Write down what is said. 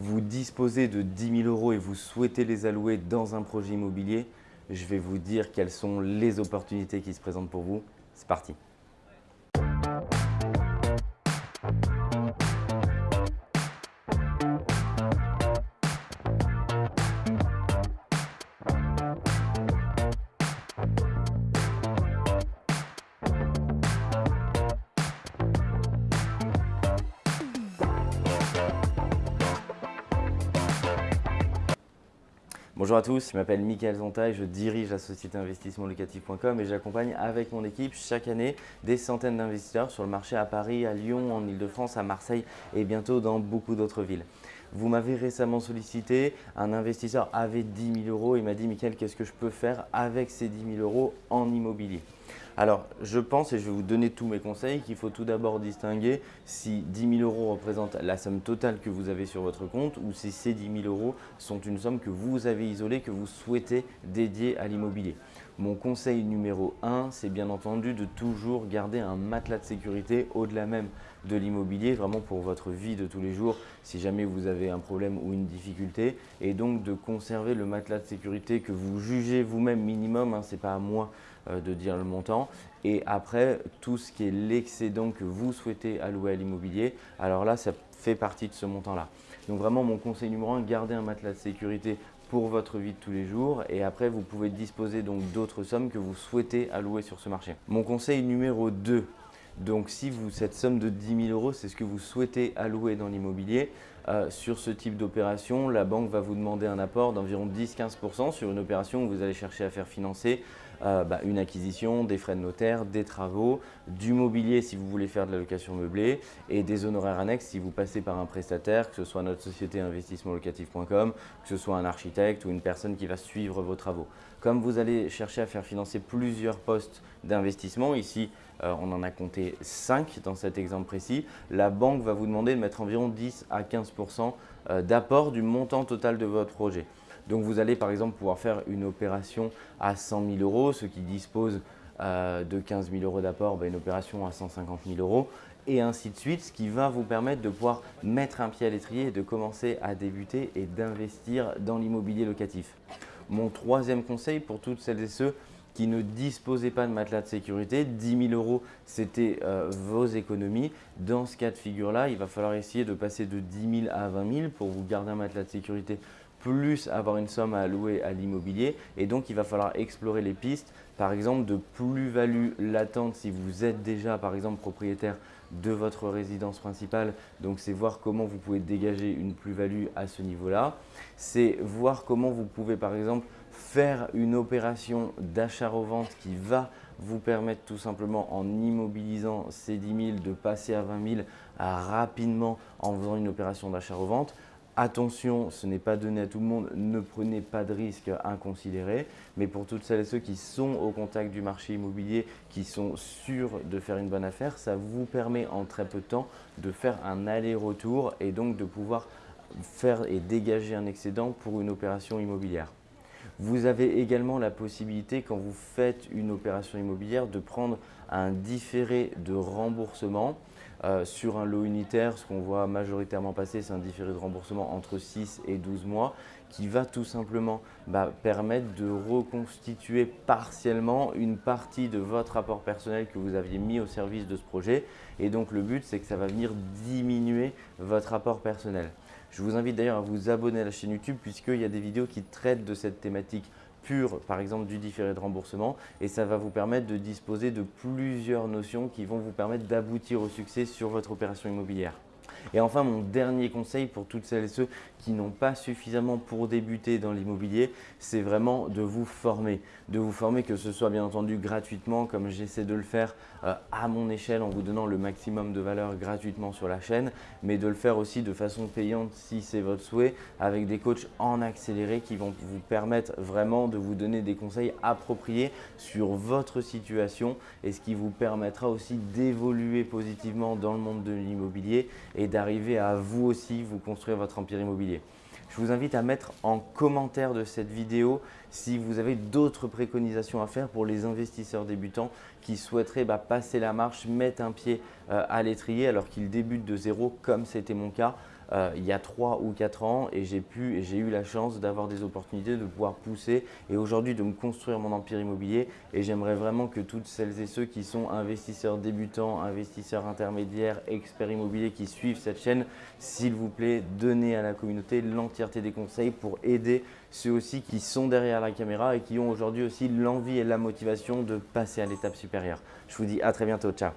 vous disposez de 10 000 euros et vous souhaitez les allouer dans un projet immobilier, je vais vous dire quelles sont les opportunités qui se présentent pour vous. C'est parti Bonjour à tous, je m'appelle Mickaël Zonta je dirige la société investissementlocatif.com et j'accompagne avec mon équipe chaque année des centaines d'investisseurs sur le marché à Paris, à Lyon, en Ile-de-France, à Marseille et bientôt dans beaucoup d'autres villes. Vous m'avez récemment sollicité, un investisseur avait 10 000 euros et m'a dit « Mickaël, qu'est-ce que je peux faire avec ces 10 000 euros en immobilier ?» Alors, je pense, et je vais vous donner tous mes conseils, qu'il faut tout d'abord distinguer si 10 000 euros représentent la somme totale que vous avez sur votre compte ou si ces 10 000 euros sont une somme que vous avez isolée, que vous souhaitez dédier à l'immobilier. Mon conseil numéro 1, c'est bien entendu de toujours garder un matelas de sécurité au-delà même de l'immobilier, vraiment pour votre vie de tous les jours, si jamais vous avez un problème ou une difficulté, et donc de conserver le matelas de sécurité que vous jugez vous-même minimum, hein, ce n'est pas à moi euh, de dire le montant. Et après, tout ce qui est l'excédent que vous souhaitez allouer à l'immobilier, alors là, ça fait partie de ce montant-là. Donc vraiment, mon conseil numéro un, gardez un matelas de sécurité pour votre vie de tous les jours et après vous pouvez disposer donc d'autres sommes que vous souhaitez allouer sur ce marché. Mon conseil numéro 2, donc si vous, cette somme de 10 000 euros, c'est ce que vous souhaitez allouer dans l'immobilier, euh, sur ce type d'opération, la banque va vous demander un apport d'environ 10-15% sur une opération où vous allez chercher à faire financer euh, bah, une acquisition, des frais de notaire, des travaux, du mobilier si vous voulez faire de la location meublée et des honoraires annexes si vous passez par un prestataire, que ce soit notre société investissementlocatif.com, que ce soit un architecte ou une personne qui va suivre vos travaux. Comme vous allez chercher à faire financer plusieurs postes d'investissement, ici euh, on en a compté 5 dans cet exemple précis, la banque va vous demander de mettre environ 10 à 15% euh, d'apport du montant total de votre projet. Donc vous allez par exemple pouvoir faire une opération à 100 000 euros, ceux qui disposent euh, de 15 000 euros d'apport, bah, une opération à 150 000 euros et ainsi de suite, ce qui va vous permettre de pouvoir mettre un pied à l'étrier et de commencer à débuter et d'investir dans l'immobilier locatif. Mon troisième conseil pour toutes celles et ceux qui ne disposaient pas de matelas de sécurité. 10 000 euros, c'était euh, vos économies. Dans ce cas de figure-là, il va falloir essayer de passer de 10 000 à 20 000 pour vous garder un matelas de sécurité plus avoir une somme à allouer à l'immobilier et donc il va falloir explorer les pistes par exemple de plus-value latente si vous êtes déjà par exemple propriétaire de votre résidence principale donc c'est voir comment vous pouvez dégager une plus-value à ce niveau-là c'est voir comment vous pouvez par exemple faire une opération d'achat-revente qui va vous permettre tout simplement en immobilisant ces 10 000 de passer à 20 000 rapidement en faisant une opération d'achat-revente. Attention, ce n'est pas donné à tout le monde, ne prenez pas de risques inconsidérés. Mais pour toutes celles et ceux qui sont au contact du marché immobilier, qui sont sûrs de faire une bonne affaire, ça vous permet en très peu de temps de faire un aller-retour et donc de pouvoir faire et dégager un excédent pour une opération immobilière. Vous avez également la possibilité, quand vous faites une opération immobilière, de prendre un différé de remboursement euh, sur un lot unitaire. Ce qu'on voit majoritairement passer, c'est un différé de remboursement entre 6 et 12 mois qui va tout simplement bah, permettre de reconstituer partiellement une partie de votre rapport personnel que vous aviez mis au service de ce projet. Et donc, le but, c'est que ça va venir diminuer votre rapport personnel. Je vous invite d'ailleurs à vous abonner à la chaîne YouTube puisqu'il y a des vidéos qui traitent de cette thématique pure, par exemple du différé de remboursement et ça va vous permettre de disposer de plusieurs notions qui vont vous permettre d'aboutir au succès sur votre opération immobilière. Et enfin, mon dernier conseil pour toutes celles et ceux qui n'ont pas suffisamment pour débuter dans l'immobilier, c'est vraiment de vous former. De vous former que ce soit bien entendu gratuitement comme j'essaie de le faire euh, à mon échelle en vous donnant le maximum de valeur gratuitement sur la chaîne, mais de le faire aussi de façon payante si c'est votre souhait avec des coachs en accéléré qui vont vous permettre vraiment de vous donner des conseils appropriés sur votre situation et ce qui vous permettra aussi d'évoluer positivement dans le monde de l'immobilier et d'arriver à vous aussi vous construire votre empire immobilier. Je vous invite à mettre en commentaire de cette vidéo si vous avez d'autres préconisations à faire pour les investisseurs débutants qui souhaiteraient bah, passer la marche, mettre un pied euh, à l'étrier alors qu'ils débutent de zéro comme c'était mon cas. Euh, il y a 3 ou 4 ans et j'ai pu et j'ai eu la chance d'avoir des opportunités de pouvoir pousser et aujourd'hui de me construire mon empire immobilier. Et j'aimerais vraiment que toutes celles et ceux qui sont investisseurs débutants, investisseurs intermédiaires, experts immobiliers qui suivent cette chaîne, s'il vous plaît, donnez à la communauté l'entièreté des conseils pour aider ceux aussi qui sont derrière la caméra et qui ont aujourd'hui aussi l'envie et la motivation de passer à l'étape supérieure. Je vous dis à très bientôt, ciao